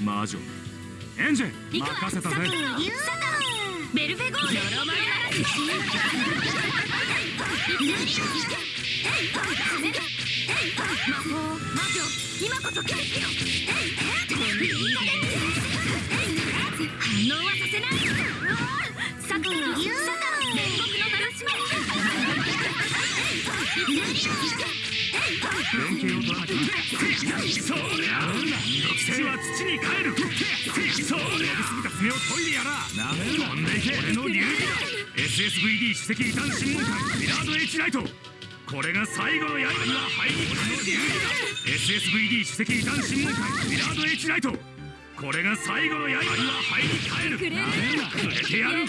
魔女。エンジェ任せたぜ。ベルフェゴール魔法魔女今こそ決起よ反応はさせないサクラサタン煉獄の鳴らし連携を取らなきゃそうりゃ土は土に帰るそうりゃすぎた爪を研いでやら飛んでいけ俺の流儀だ SSVD 首席異端審問官ミラード H ライトこれが最後の刃には入り俺の流儀だ SSVD 首席異端審問官ミラード H ライトこれが最後の刃には入り帰るくれてやる